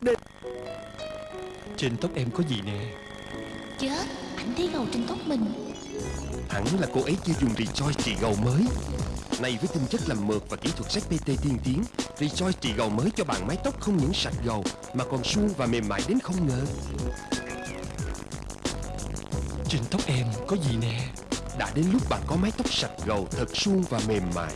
Đây Trên tóc em có gì nè? Chết Ảnh thấy gầu trên tóc mình. Hẳn là cô ấy chưa dùng Rejoice trị gầu mới. Này với tinh chất làm mượt và kỹ thuật ZPT tiên tiến Rejoice trị gầu mới cho bạn mái tóc không những sạch gầu Mà còn suông và mềm mại đến không ngờ. Trên tóc em có gì nè? Đã đến lúc bạn có mái tóc sạch gầu thật suông và mềm mại.